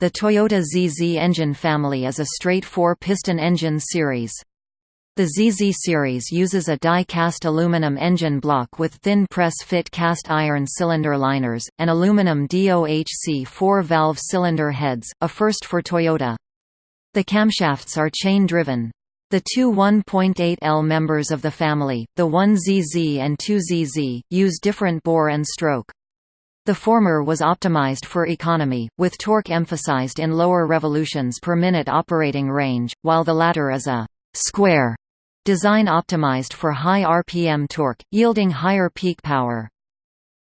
The Toyota ZZ engine family is a straight four-piston engine series. The ZZ series uses a die-cast aluminum engine block with thin press-fit cast iron cylinder liners, and aluminum DOHC four-valve cylinder heads, a first for Toyota. The camshafts are chain-driven. The two 1.8L members of the family, the 1ZZ and 2ZZ, use different bore and stroke. The former was optimized for economy, with torque emphasized in lower revolutions per minute operating range, while the latter is a «square» Design optimized for high RPM torque, yielding higher peak power.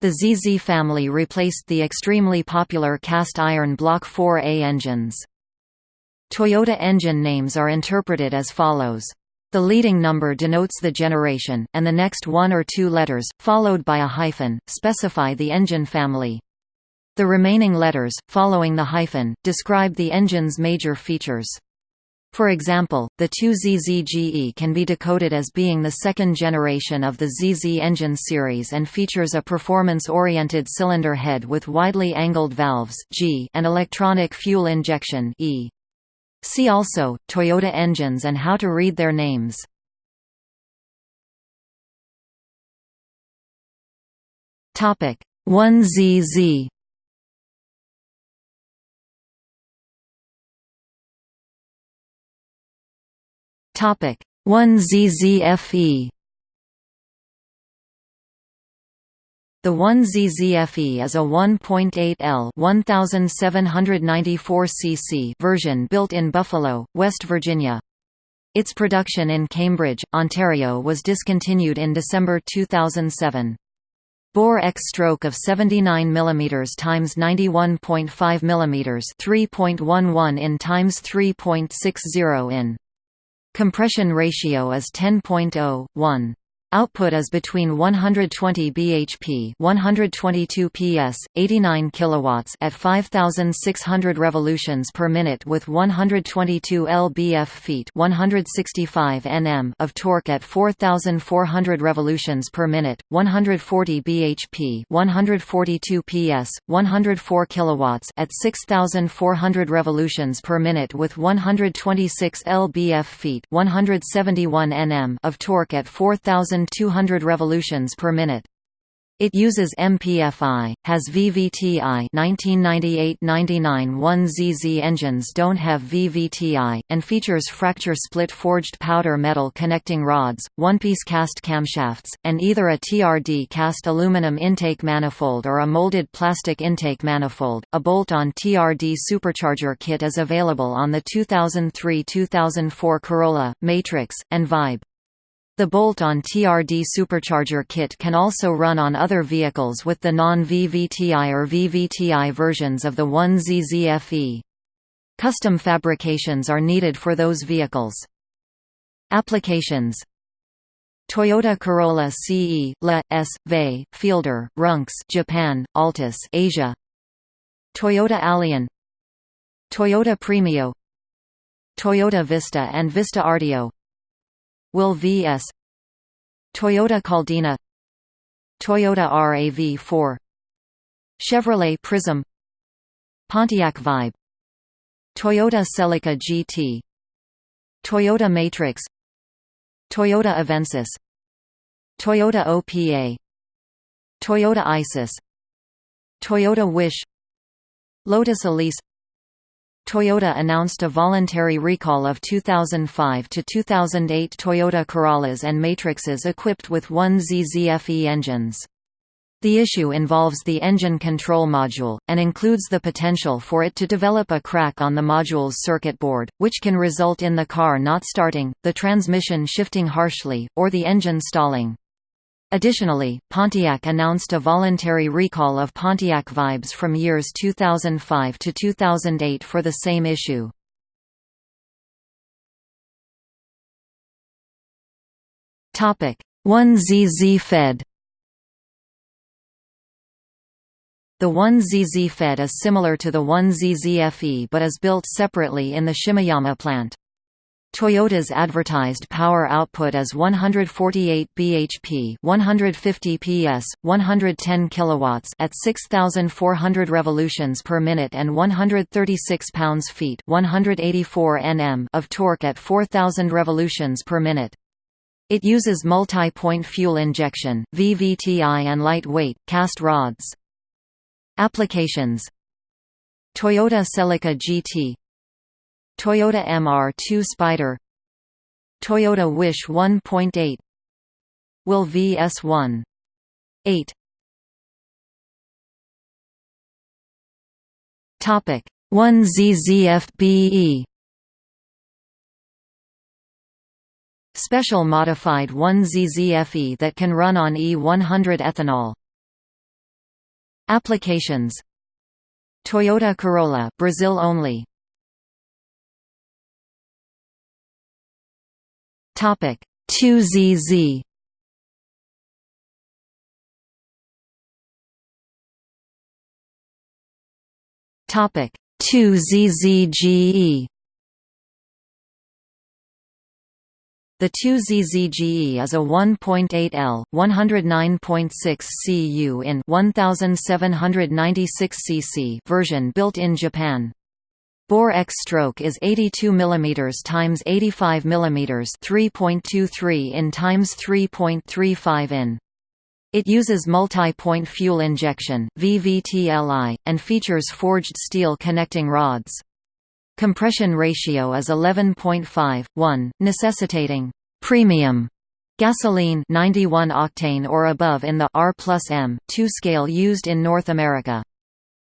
The ZZ family replaced the extremely popular cast-iron Block 4A engines. Toyota engine names are interpreted as follows. The leading number denotes the generation, and the next one or two letters, followed by a hyphen, specify the engine family. The remaining letters, following the hyphen, describe the engine's major features. For example, the 2ZZGE can be decoded as being the second generation of the ZZ engine series and features a performance-oriented cylinder head with widely angled valves G and electronic fuel injection E. See also, Toyota engines and how to read their names. Topic 1ZZ Topic 1ZZFE The 1ZZFE is a 1.8L 1794 cc version built in Buffalo, West Virginia. Its production in Cambridge, Ontario was discontinued in December 2007. Bore X stroke of 79 mm x 91.5 mm 3.11 in x 3.60 in. Compression ratio is 10.0:1. Output is between 120 bhp, 122 ps, 89 kilowatts at 5600 revolutions per minute with 122 lbf-feet, 165 Nm of torque at 4400 revolutions per minute, 140 bhp, 142 ps, 104 kilowatts at 6400 revolutions per minute with 126 lbf-feet, 171 Nm of torque at 4000 1200 revolutions per minute. It uses MPFI, has VVTi 1998-99 1ZZ engines don't have VVTi, and features fracture-split forged powder metal connecting rods, one-piece cast camshafts, and either a TRD cast aluminum intake manifold or a molded plastic intake manifold. A bolt-on TRD supercharger kit is available on the 2003-2004 Corolla, Matrix, and Vibe. The bolt-on TRD supercharger kit can also run on other vehicles with the non-VVTi or VVTi versions of the 1ZZFE. Custom fabrications are needed for those vehicles. Applications. Toyota Corolla CE, LE, S, VE, Fielder, Runx Japan, Altis Asia. Toyota Allion Toyota Premio. Toyota Vista and Vista Ardeo Will vs Toyota Caldina. Toyota RAV4 Chevrolet Prism. Pontiac Vibe. Toyota Celica GT Toyota Matrix. Toyota Avensis. Toyota OPA Toyota Isis. Toyota Wish. Lotus Elise Toyota announced a voluntary recall of 2005 to 2008 Toyota Corollas and Matrixes equipped with 1ZZFE engines. The issue involves the engine control module, and includes the potential for it to develop a crack on the module's circuit board, which can result in the car not starting, the transmission shifting harshly, or the engine stalling. Additionally, Pontiac announced a voluntary recall of Pontiac Vibes from years 2005 to 2008 for the same issue. Topic 1ZZ Fed The 1ZZ Fed is similar to the 1ZZFE but is built separately in the Shimoyama plant. Toyota's advertised power output is 148 bhp, 150 PS, 110 kilowatts at 6400 revolutions per minute and 136 pounds-feet, 184 Nm of torque at 4000 revolutions per minute. It uses multi-point fuel injection, VVTI and lightweight cast rods. Applications Toyota Celica GT Toyota MR2 Spider Toyota Wish 1.8 Will VS1 8 Topic 1 ZZFBE Special modified 1 ZZFE that can run on E100 ethanol. Applications. Toyota Corolla Brazil only Topic 2ZZ Topic 2ZZGE The 2ZZGE is a 1.8L, 109.6 cu in 1796 cc version built in Japan. Bore X stroke is 82 mm times 85 mm 3.23 in times 3.35 in. It uses multi-point fuel injection VVTLI, and features forged steel connecting rods. Compression ratio is 11.5, 1, necessitating premium gasoline 91 octane or above in the R M 2 scale used in North America.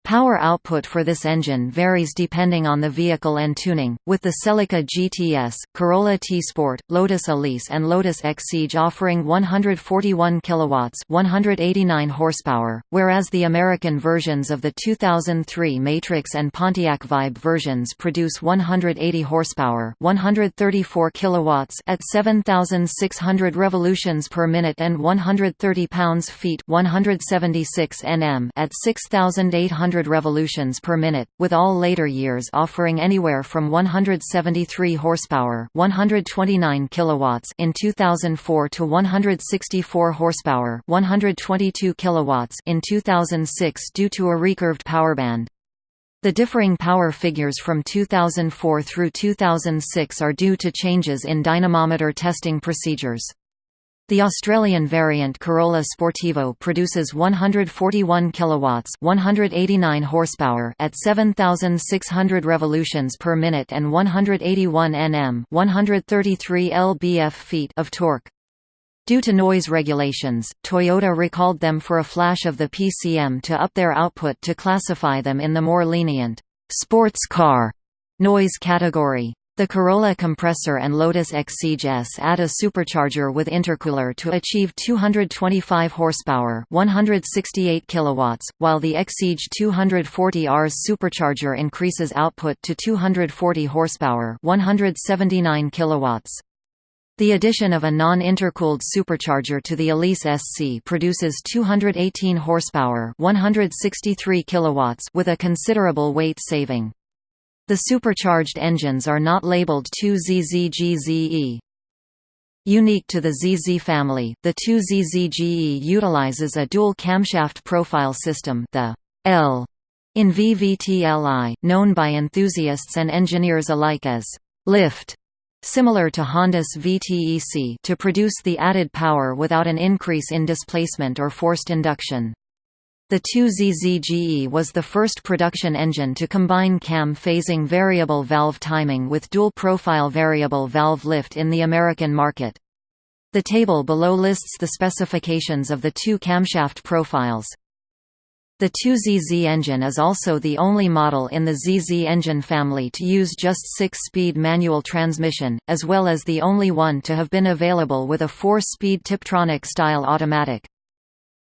Power output for this engine varies depending on the vehicle and tuning, with the Celica GTS, Corolla T-Sport, Lotus Elise and Lotus Exige offering 141 kilowatts, 189 horsepower, whereas the American versions of the 2003 Matrix and Pontiac Vibe versions produce 180 horsepower, 134 kilowatts at 7600 revolutions per minute and 130 pounds-feet, 176 Nm at 6800 100 revolutions per minute, with all later years offering anywhere from 173 horsepower, 129 kilowatts in 2004 to 164 horsepower, 122 kilowatts in 2006 due to a recurved powerband. The differing power figures from 2004 through 2006 are due to changes in dynamometer testing procedures. The Australian variant Corolla Sportivo produces 141 kilowatts, 189 horsepower at 7600 revolutions per minute and 181 Nm, 133 lb-ft of torque. Due to noise regulations, Toyota recalled them for a flash of the PCM to up their output to classify them in the more lenient sports car noise category. The Corolla compressor and Lotus Exige S add a supercharger with intercooler to achieve 225 horsepower, 168 kilowatts, while the Exige 240R's supercharger increases output to 240 horsepower, 179 kilowatts. The addition of a non-intercooled supercharger to the Elise SC produces 218 horsepower, 163 kilowatts with a considerable weight saving. The supercharged engines are not labeled 2ZZGZE. Unique to the ZZ family, the 2ZZGE utilizes a dual camshaft profile system the L in VVTLI, known by enthusiasts and engineers alike as lift, similar to Honda's VTEC to produce the added power without an increase in displacement or forced induction. The 2ZZGE was the first production engine to combine cam phasing variable valve timing with dual-profile variable valve lift in the American market. The table below lists the specifications of the two camshaft profiles. The 2ZZ engine is also the only model in the ZZ engine family to use just six-speed manual transmission, as well as the only one to have been available with a four-speed Tiptronic-style automatic.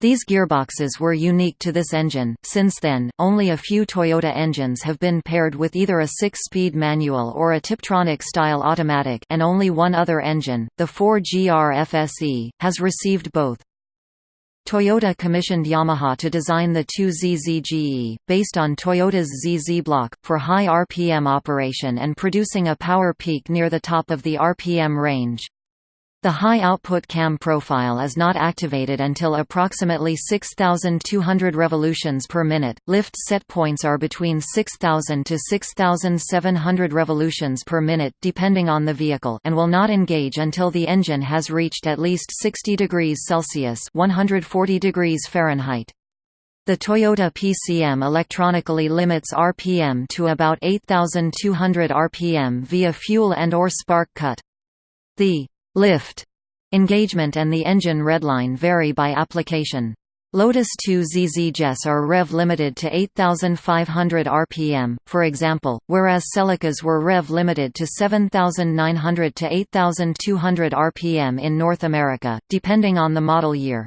These gearboxes were unique to this engine. Since then, only a few Toyota engines have been paired with either a six-speed manual or a Tiptronic-style automatic and only one other engine, the 4GR FSE, has received both. Toyota commissioned Yamaha to design the 2ZZ-GE, based on Toyota's ZZ block, for high RPM operation and producing a power peak near the top of the RPM range. The high output cam profile is not activated until approximately 6,200 revolutions per minute. Lift set points are between 6,000 to 6,700 revolutions per minute depending on the vehicle and will not engage until the engine has reached at least 60 degrees Celsius (140 degrees Fahrenheit). The Toyota PCM electronically limits RPM to about 8,200 RPM via fuel and or spark cut. The lift engagement and the engine redline vary by application. Lotus 2 ZZ GEs are rev limited to 8500 rpm, for example, whereas Celicas were rev limited to 7900 to 8200 rpm in North America, depending on the model year.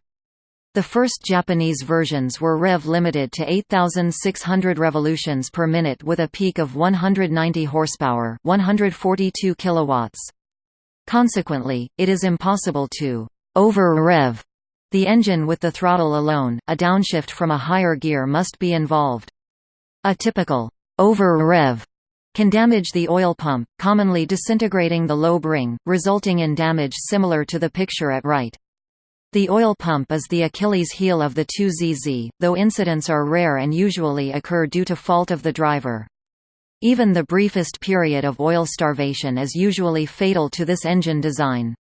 The first Japanese versions were rev limited to 8600 revolutions per minute with a peak of 190 horsepower, 142 kilowatts. Consequently, it is impossible to over-rev the engine with the throttle alone, a downshift from a higher gear must be involved. A typical over-rev can damage the oil pump, commonly disintegrating the lobe ring, resulting in damage similar to the picture at right. The oil pump is the Achilles heel of the 2ZZ, though incidents are rare and usually occur due to fault of the driver. Even the briefest period of oil starvation is usually fatal to this engine design.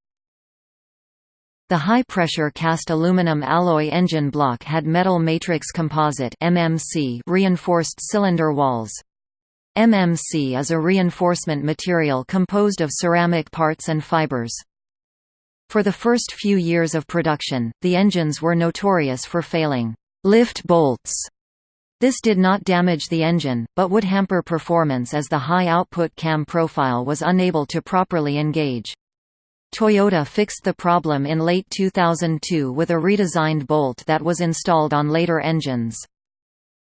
The high-pressure cast aluminum alloy engine block had metal matrix composite MMC reinforced cylinder walls. MMC is a reinforcement material composed of ceramic parts and fibers. For the first few years of production, the engines were notorious for failing lift bolts this did not damage the engine, but would hamper performance as the high-output cam profile was unable to properly engage. Toyota fixed the problem in late 2002 with a redesigned bolt that was installed on later engines.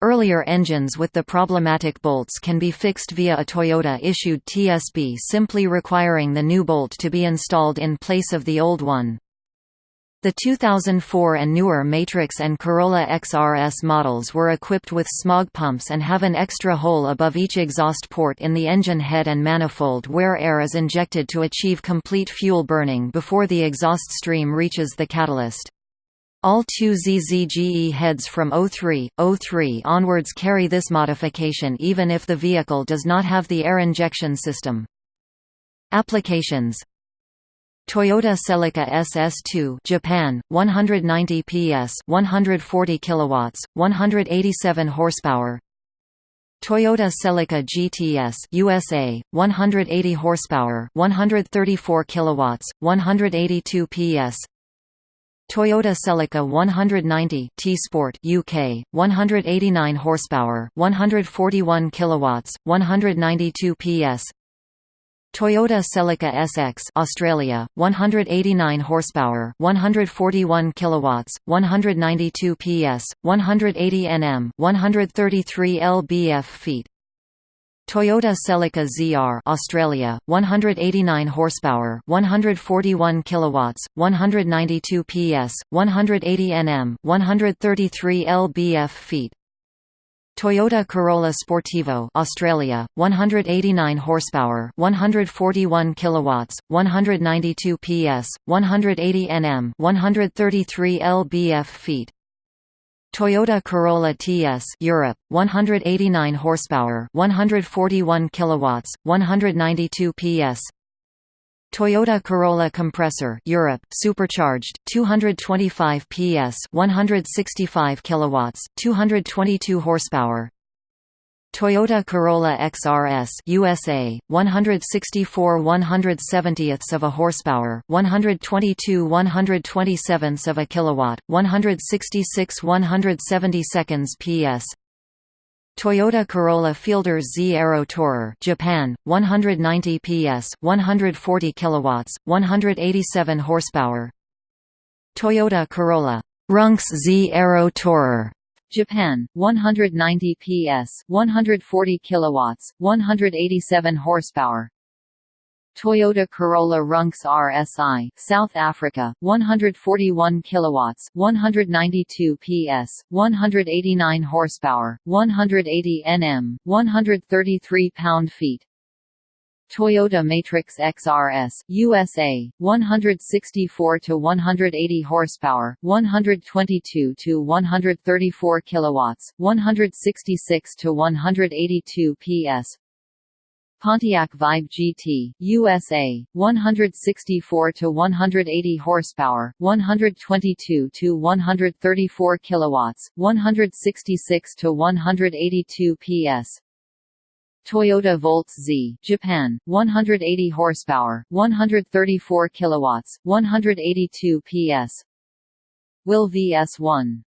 Earlier engines with the problematic bolts can be fixed via a Toyota-issued TSB simply requiring the new bolt to be installed in place of the old one. The 2004 and newer Matrix and Corolla XRS models were equipped with smog pumps and have an extra hole above each exhaust port in the engine head and manifold where air is injected to achieve complete fuel burning before the exhaust stream reaches the catalyst. All two ZZGE heads from 03, 03 onwards carry this modification even if the vehicle does not have the air injection system. Applications Toyota Celica SS2 Japan 190 PS 140 kilowatts 187 horsepower Toyota Celica GTS USA 180 horsepower 134 kilowatts 182 PS Toyota Celica 190 T Sport UK 189 horsepower 141 kilowatts 192 PS Toyota Celica SX Australia 189 horsepower 141 kilowatts 192 PS 180 Nm 133 lbf feet Toyota Celica ZR Australia 189 horsepower 141 kilowatts 192 PS 180 Nm 133 lbf feet Toyota Corolla Sportivo Australia 189 horsepower 141 kilowatts 192 PS 180 Nm 133 lbf feet. Toyota Corolla TS Europe 189 horsepower 141 kilowatts 192 PS Toyota Corolla compressor Europe supercharged 225 PS 165 kilowatts 222 horsepower. Toyota Corolla XRS USA 164 170ths of a horsepower 122 127ths of a kilowatt 166 170 seconds PS Toyota Corolla Fielder Z Aero Tourer Japan 190 PS 140 kilowatts 187 horsepower. Toyota Corolla Runx Z Aero Tourer Japan 190 PS 140 kilowatts 187 horsepower Toyota Corolla Runx RSI, South Africa, 141 kilowatts, 192 PS, 189 horsepower, 180 Nm, 133 pound-feet. Toyota Matrix XRS, USA, 164 to 180 horsepower, 122 to 134 kilowatts, 166 to 182 PS. Pontiac Vibe GT, USA, 164 to 180 horsepower, 122 to 134 kilowatts, 166 to 182 PS. Toyota Voltz Z, Japan, 180 horsepower, 134 kilowatts, 182 PS. Will VS1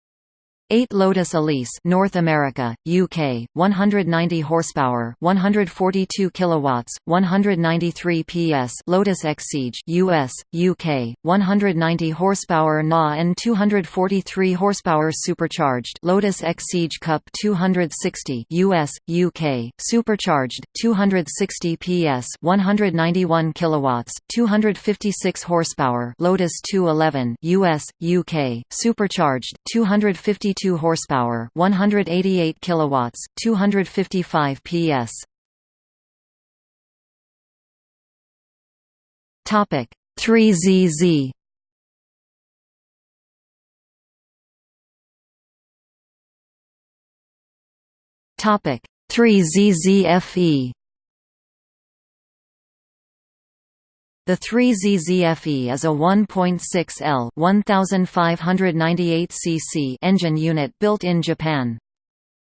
8 Lotus Elise North America, UK, 190 horsepower, 142 kilowatts, 193 PS Lotus Exige US, UK, 190 horsepower NA and 243 horsepower supercharged Lotus Exige Cup 260 US, UK, supercharged 260 PS 191 kilowatts, 256 horsepower Lotus 211 US, UK, supercharged 250 22 horsepower, 188 kilowatts, 255 PS. Topic 3ZZ Topic 3ZZFE The 3ZZFE is a 1.6 L 1598 cc engine unit built in Japan.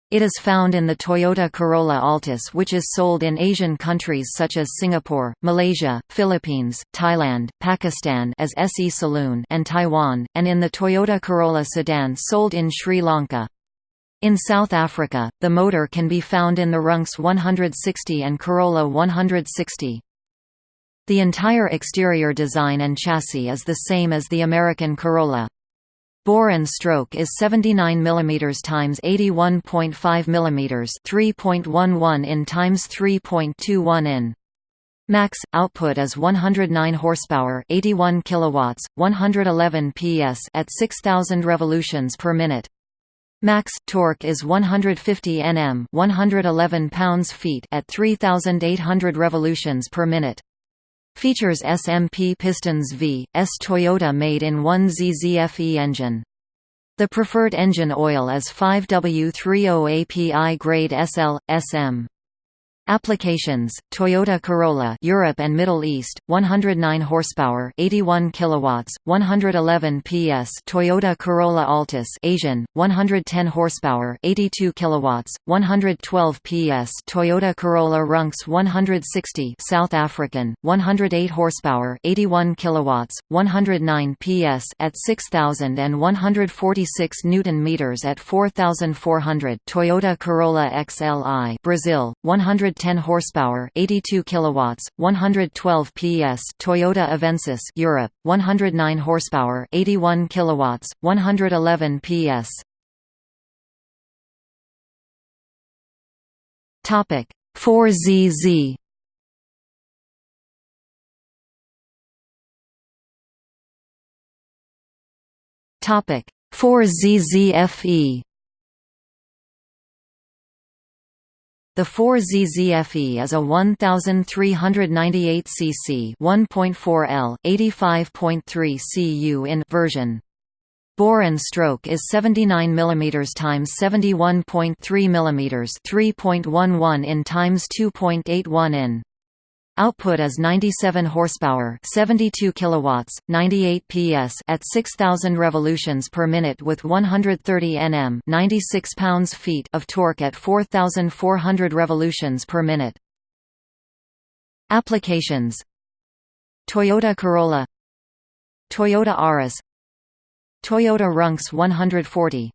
It is found in the Toyota Corolla Altis which is sold in Asian countries such as Singapore, Malaysia, Philippines, Thailand, Pakistan as SE Saloon and Taiwan, and in the Toyota Corolla sedan sold in Sri Lanka. In South Africa, the motor can be found in the Runx 160 and Corolla 160. The entire exterior design and chassis is the same as the American Corolla. Bore and stroke is 79 mm x 81.5 mm 3.11 in x 3.21 in. Max output is 109 horsepower, 81 kilowatts, 111 PS at 6000 revolutions per minute. Max torque is 150 Nm, 111 pounds-feet at 3800 revolutions per minute. Features SMP pistons V, S Toyota made in 1ZZFE engine. The preferred engine oil is 5W30 API grade SL, SM. Applications: Toyota Corolla, Europe and Middle East, 109 horsepower, 81 kilowatts, 111 PS. Toyota Corolla Altis, Asian, 110 horsepower, 82 kilowatts, 112 PS. Toyota Corolla Runx 160, South African, 108 horsepower, 81 kilowatts, 109 PS at 6000 and 146 newton meters at 4400. Toyota Corolla XLI, Brazil, 100 110 horsepower, 82 kilowatts, 112 PS. Toyota Avensis, Europe, 109 horsepower, 81 kilowatts, 111 PS. Topic 4ZZ. Topic 4ZZFE The 4ZZFE is a 1398 cc 1.4 L, 85.3 cu in version. Bore and stroke is 79 mm x 71.3 mm 3.11 in times 2.81 in. Output is 97 horsepower, 72 kilowatts, 98 PS at 6000 revolutions per minute with 130 Nm, 96 pounds-feet of torque at 4400 revolutions per minute. Applications. Toyota Corolla. Toyota Auris Toyota Runx 140